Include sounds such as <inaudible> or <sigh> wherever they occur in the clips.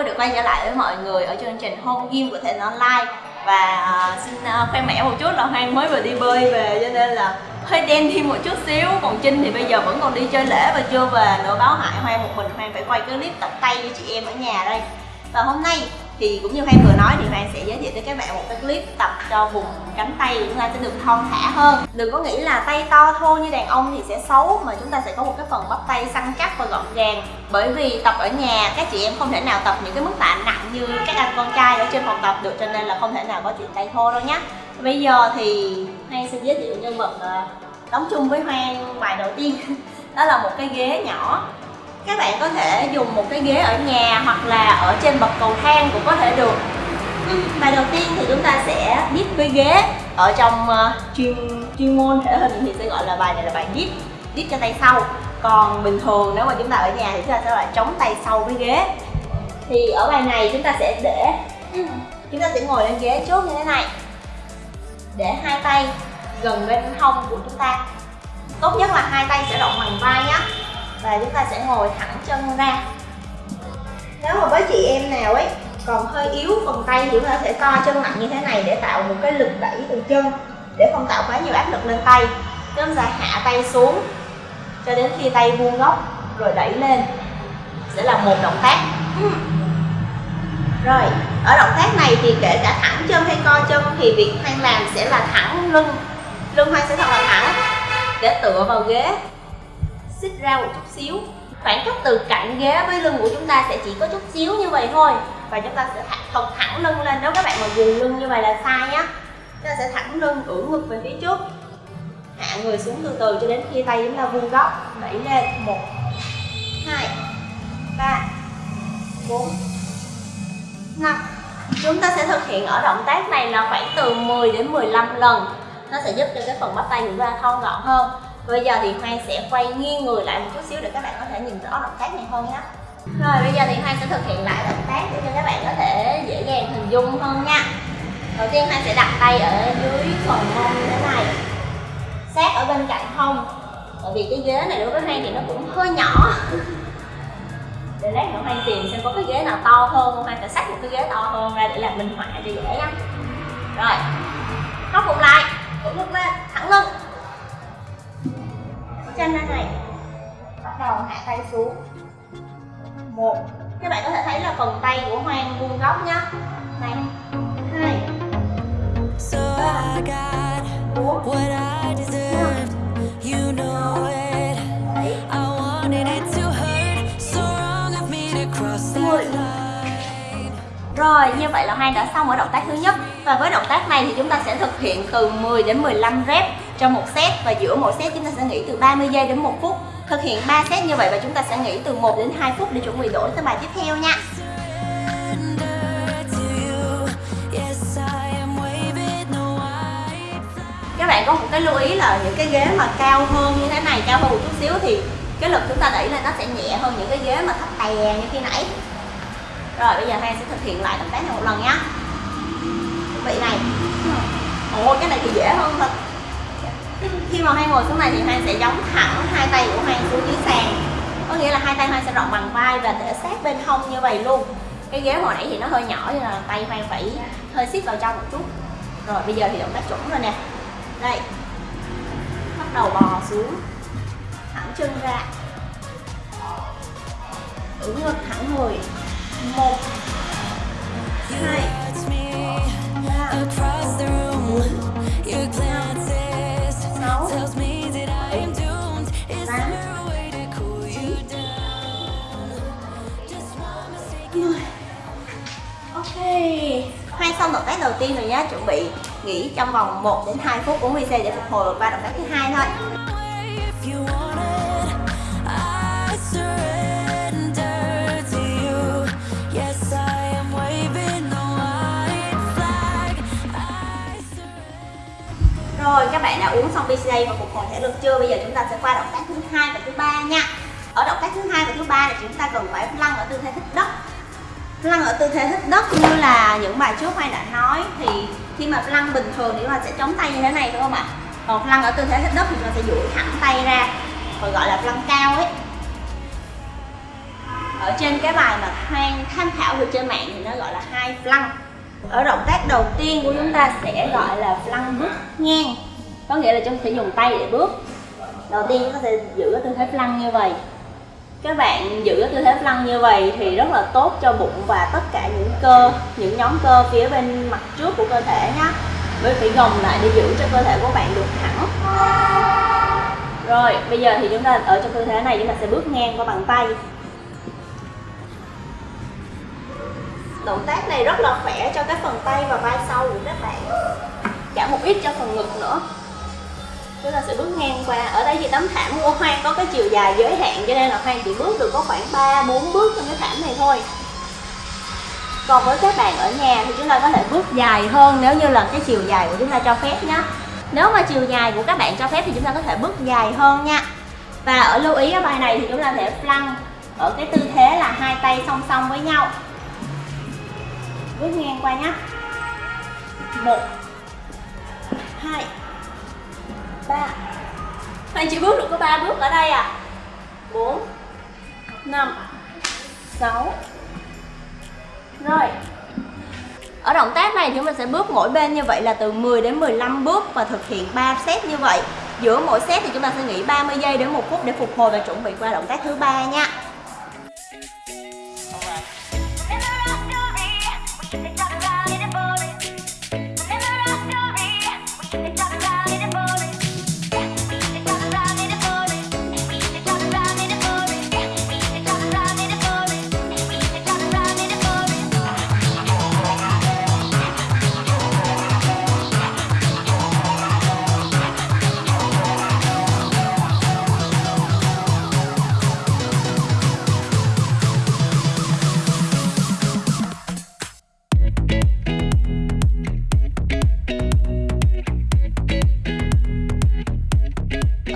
vui được quay trở lại với mọi người ở chương trình Home Gym của Thịnh Online. Và uh, xin uh, khoe mẽ một chút là Hoang mới vừa đi bơi về cho nên là hơi đen thêm một chút xíu. Còn Trinh thì bây giờ vẫn còn đi chơi lễ và chưa về nữa. Báo hại Hoang một mình Hoang phải quay clip tập tay với chị em ở nhà đây. Và hôm nay thì cũng như hoan vừa nói thì hoan sẽ giới thiệu tới các bạn một cái clip tập cho vùng cánh tay của chúng ta sẽ được thon thả hơn. Đừng có nghĩ là tay to thô như đàn ông thì sẽ xấu, mà chúng ta sẽ có một cái phần bắp tay săn chắc và gọn gàng. Bởi vì tập ở nhà, các chị em không thể nào tập những cái mức tạ nặng như các anh con trai ở trên phòng tập được, cho nên là không thể nào có chuyện tay thô đâu nhé bây giờ thì hoan xin giới thiệu nhân vật ờ, đóng chung với hoan bài đầu tiên. <laughs> Đó là một cái ghế nhỏ các bạn có thể dùng một cái ghế ở nhà hoặc là ở trên bậc cầu thang cũng có thể được. Bài đầu tiên thì chúng ta sẽ dip với ghế ở trong uh, chuyên chuyên môn thể hình thì sẽ gọi là bài này là bài dip dip cho tay sau. Còn bình thường nếu mà chúng ta ở nhà thì chúng ta sẽ là chống tay sau với ghế. Thì ở bài này chúng ta sẽ để chúng ta sẽ ngồi lên ghế trước như thế này. Để hai tay gần bên hông của chúng ta. Tốt nhất là hai tay sẽ rộng bằng vai nhé và chúng ta sẽ ngồi thẳng chân ra. Nếu mà với chị em nào ấy, còn hơi yếu phần tay thì chúng ta sẽ co chân mạnh như thế này để tạo một cái lực đẩy từ chân, để không tạo quá nhiều áp lực lên tay. Chúng ta hạ tay xuống cho đến khi tay vuông góc rồi đẩy lên. Sẽ là một động tác. Rồi, ở động tác này thì kể cả thẳng chân hay co chân thì việc hoang làm sẽ là thẳng lưng. Lưng hoang sẽ thật là thẳng để tựa vào ghế xích ra một chút xíu. Khoảng cách từ cạnh ghế với lưng của chúng ta sẽ chỉ có chút xíu như vậy thôi. Và chúng ta sẽ thật thẳng lưng lên. Nếu các bạn mà gù lưng như vậy là sai nhá. Chúng ta sẽ thẳng lưng, ưỡn ngực về phía trước. Hạ người xuống từ từ cho đến khi tay chúng ta vuông góc. Đẩy lên. Một, hai, ba, bốn, năm. Chúng ta sẽ thực hiện ở động tác này là khoảng từ 10 đến 15 lần. Nó sẽ giúp cho cái phần bắp tay của chúng ta thon gọn hơn bây giờ thì Hoang sẽ quay nghiêng người lại một chút xíu để các bạn có thể nhìn rõ động tác này hơn nhé rồi, bây giờ thì Hoang sẽ thực hiện lại động tác để cho các bạn có thể dễ dàng hình dung hơn nha. Đầu tiên Hoang sẽ đặt tay ở dưới phần mông như thế này. Sát ở bên cạnh hông. Bởi vì cái ghế này đối với Hoang thì nó cũng hơi nhỏ. Để lát nữa Hoang tìm xem có cái ghế nào to hơn Hoang sẽ xách một cái ghế to hơn ra để làm minh họa cho dễ nhá. Rồi, khóc phục lại. Cũng lúc lên chân ra này. Bắt đầu hạ tay xuống. Một. Các bạn có thể thấy là phần tay của hoang vuông góc nhá. Này. Hai. Ba. Bốn. Rồi, như vậy là Hoang đã xong ở động tác thứ nhất. Và với động tác này thì chúng ta sẽ thực hiện từ 10 đến 15 rep trong một set Và giữa mỗi set chúng ta sẽ nghỉ từ 30 giây đến 1 phút. Thực hiện 3 set như vậy và chúng ta sẽ nghỉ từ 1 đến 2 phút để chuẩn bị đổi sang bài tiếp theo nha. Các bạn có một cái lưu ý là những cái ghế mà cao hơn như thế này, cao hơn một chút xíu thì cái lực chúng ta đẩy lên nó sẽ nhẹ hơn những cái ghế mà thấp tè như khi nãy. Rồi bây giờ hai sẽ thực hiện lại động tác này một lần nhá vị này. Ồ cái này thì dễ hơn thật khi mà hai ngồi xuống này thì Hoang sẽ giống thẳng hai tay của Hoang xuống dưới sàn. Có nghĩa là hai tay Hoang sẽ rộng bằng vai và để sát bên hông như vậy luôn. Cái ghế hồi nãy thì nó hơi nhỏ nên là tay Hoang phải hơi xít vào trong một chút. Rồi, bây giờ thì động tác chuẩn rồi nè. Đây. Bắt đầu bò xuống. Thẳng chân ra. Ưỡn ngực thẳng người. Một. Đầu tiên rồi nhá Chuẩn bị nghỉ trong vòng 1 đến 2 phút 40 giây để phục hồi qua động tác thứ hai thôi Rồi các bạn đã uống xong BCA và phục hồi thể lực chưa? Bây giờ chúng ta sẽ qua động tác thứ hai và thứ ba nha. Ở động tác thứ hai và thứ ba là chúng ta cần phải lăn Lăn ở tư thế thích đất như là những bài trước Mai đã nói thì khi mà lăn bình thường thì chúng ta sẽ chống tay như thế này đúng không ạ? Còn lăn ở tư thế thích đất thì chúng ta sẽ duỗi thẳng tay ra, còn gọi là lăn cao ấy. ở trên cái bài mà Hoang tham khảo được trên mạng thì nó gọi là hai lăn. ở động tác đầu tiên của chúng ta sẽ gọi là lăn bước ngang có nghĩa là chúng ta sẽ dùng tay để bước đầu tiên chúng ta sẽ giữ cái tư thế lăn như vậy các bạn giữ tư thế flank như vậy thì rất là tốt cho bụng và tất cả những cơ, những nhóm cơ phía bên mặt trước của cơ thể nhé bởi phải gồng lại để giữ cho cơ thể của bạn được thẳng. Rồi, bây giờ thì chúng ta ở trong tư thế này, chúng ta sẽ bước ngang qua bàn tay. Động tác này rất là khỏe cho cái phần tay và vai sau của các bạn. Cả một ít cho phần ngực nữa chúng ta sẽ bước ngang qua. Ở đây thì tấm thảm của hoang có cái chiều dài giới hạn, cho nên là hoang chỉ bước được có khoảng 3 4 bước trong cái thảm này thôi. Còn với các bạn ở nhà thì chúng ta có thể bước dài hơn nếu như là cái chiều dài của chúng ta cho phép nhé nếu mà chiều dài của các bạn cho phép thì chúng ta có thể bước dài hơn nha. Và ở lưu ý ở bài này thì chúng ta thể flank ở cái tư thế là hai tay song song với nhau. Bước ngang qua nhé một, hai ba. Bạn chỉ bước được có ba bước ở đây à bốn, năm, sáu. Rồi. Ở động tác này chúng mình sẽ bước mỗi bên như vậy là từ 10 đến 15 bước Và thực hiện 3 set như vậy. Giữa mỗi set thì chúng ta sẽ nghỉ 30 giây đến 1 phút để phục hồi và chuẩn bị qua động tác thứ ba nha.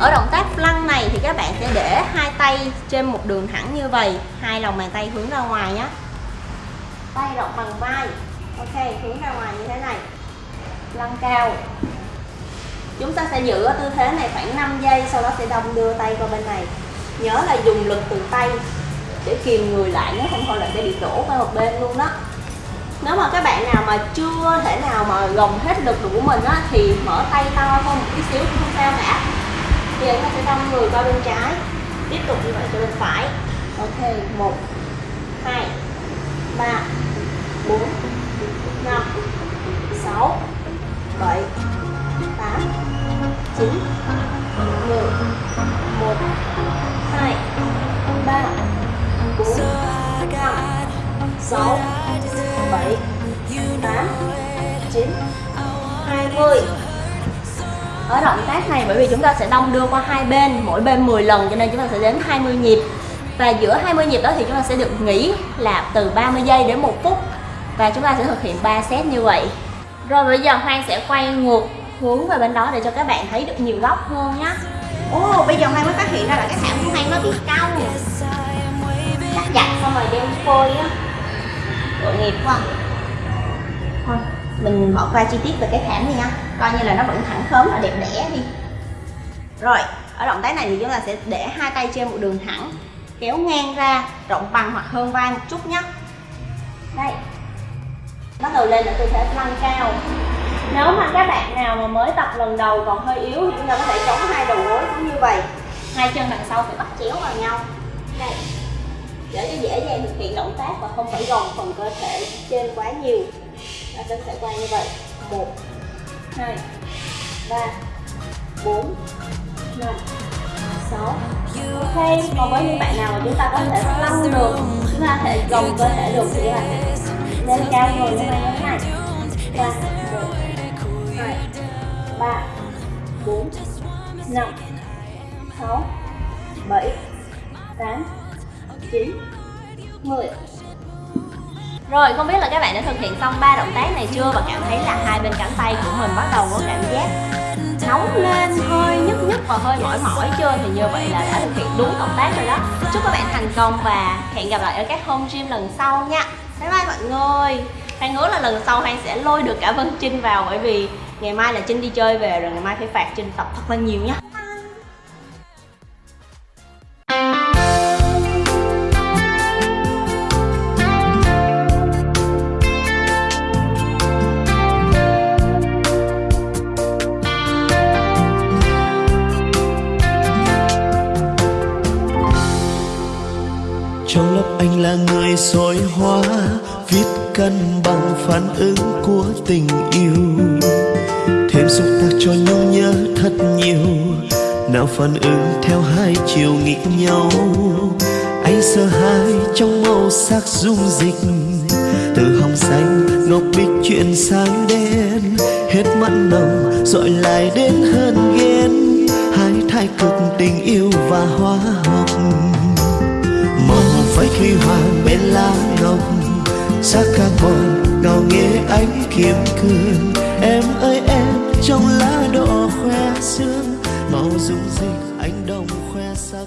Ở động tác lăn này thì các bạn sẽ để hai tay trên một đường thẳng như vậy. Hai lòng bàn tay hướng ra ngoài nhé. Tay rộng bằng vai. Ok, hướng ra ngoài như thế này. Lăn cao. Chúng ta sẽ giữ ở tư thế này khoảng 5 giây, sau đó sẽ đông đưa tay qua bên này. Nhớ là dùng lực từ tay để kìm người lại, nếu không thôi là sẽ bị đổ qua một bên luôn đó. Nếu mà các bạn nào mà chưa thể nào mà gồng hết lực của mình á, thì mở tay to hơn một tí xíu cũng không sao cả bây giờ ta sẽ xong người qua bên trái. Tiếp tục như vậy cho bên phải. Ok, một, hai, ba, bốn, năm, sáu, bảy, tám, chín, mười, một, hai, ba, bốn, năm, sáu, bảy, tám, chín, hai mươi ở động tác này bởi vì chúng ta sẽ đong đưa qua hai bên mỗi bên 10 lần cho nên chúng ta sẽ đến 20 nhịp. Và giữa 20 nhịp đó thì chúng ta sẽ được nghỉ là từ 30 giây đến 1 phút. Và chúng ta sẽ thực hiện 3 set như vậy. Rồi bây giờ Hoang sẽ quay ngược hướng về bên đó để cho các bạn thấy được nhiều góc hơn nhé Ồ oh, bây giờ Hoang mới phát hiện ra là cái thảm của Hoang nó bị cong Cắt chặt xong rồi đem phôi á. Tội nghiệp quá. Thôi mình bỏ qua chi tiết về cái thảm đi nha. Coi như là nó vẫn thẳng khớm và đẹp đẽ đi. Rồi, ở động tác này thì chúng ta sẽ để hai tay trên một đường thẳng, kéo ngang ra, rộng bằng hoặc hơn vai một chút nhé. Đây. Bắt đầu lên ở tư thế lăn cao. Nếu mà các bạn nào mà mới tập lần đầu còn hơi yếu thì chúng ta có thể chống hai đầu gối cũng như vậy. Hai chân đằng sau phải bắt chéo vào nhau. Đây. Để cho dễ dàng thực hiện động tác và không phải gồng phần cơ thể trên quá nhiều. Dạ, ta sẽ sẽ quay như vậy. Một, hai, ba, bốn, năm, sáu. Ok, còn với những bạn nào mà chúng ta có thể lăn được, chúng ta có thể gồng cơ thể được thì bạn lên cao người như này như này và một, hai, ba, bốn, năm, sáu, bảy, tám, chín, mười rồi, không biết là các bạn đã thực hiện xong ba động tác này chưa và cảm thấy là hai bên cánh tay của mình bắt đầu có cảm giác nóng lên, hơi nhức nhức và hơi mỏi mỏi chưa? Thì như vậy là đã thực hiện đúng động tác rồi đó. Chúc các bạn thành công và hẹn gặp lại ở các home gym lần sau nha. Bye bye mọi người. Hoan hứa là lần sau Hoan sẽ lôi được cả Vân Trinh vào bởi vì ngày mai là Trinh đi chơi về rồi ngày mai phải phạt Trinh tập thật là nhiều nhé soi hóa, viết cân bằng phản ứng của tình yêu. Thêm xúc tác cho nhung nhớ thật nhiều, nào phản ứng theo hai chiều nghịch nhau. Anh sợ hãi trong màu sắc dung dịch, từ hồng xanh ngọc bích chuyển sang đen. Hết mặn nồng dội lại đến hơn ghen, hai thái cực tình yêu và hóa học. Phải khi hoàng bên lá ngọc ca carbon ngào nghe ánh kiếm cương. Em ơi, em, trong lá đỏ khoe sương, màu dung dịch anh đồng khoe sắc